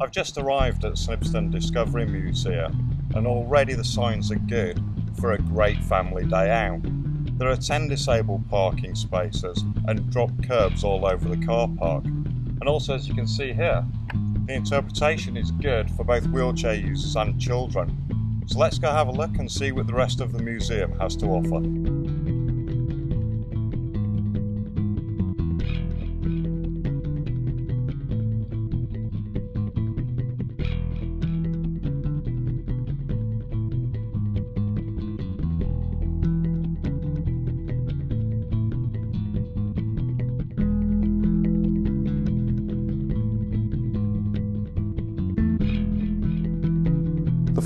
I've just arrived at Snibston Discovery Museum and already the signs are good for a great family day out. There are 10 disabled parking spaces and drop curbs all over the car park. And also as you can see here, the interpretation is good for both wheelchair users and children. So let's go have a look and see what the rest of the museum has to offer.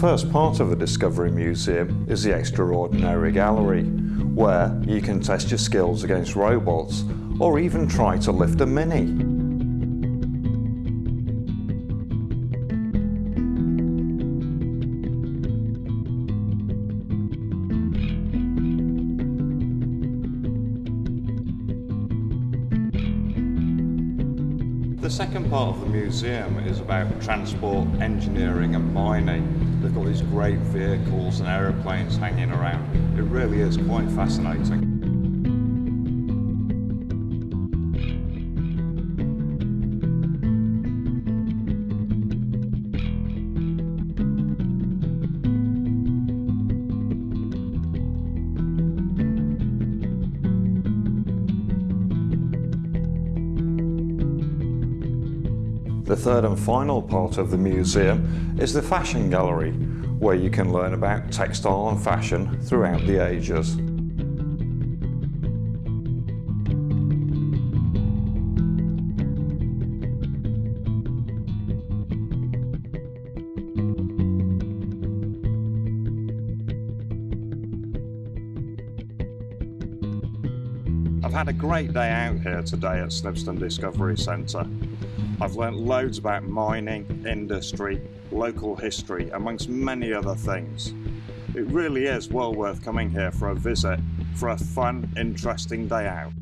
First part of the Discovery Museum is the Extraordinary Gallery, where you can test your skills against robots or even try to lift a mini. The second part of the museum is about transport, engineering and mining. They've got these great vehicles and aeroplanes hanging around. It really is quite fascinating. The third and final part of the museum is the Fashion Gallery, where you can learn about textile and fashion throughout the ages. I've had a great day out here today at Snibston Discovery Centre. I've learnt loads about mining, industry, local history, amongst many other things. It really is well worth coming here for a visit for a fun, interesting day out.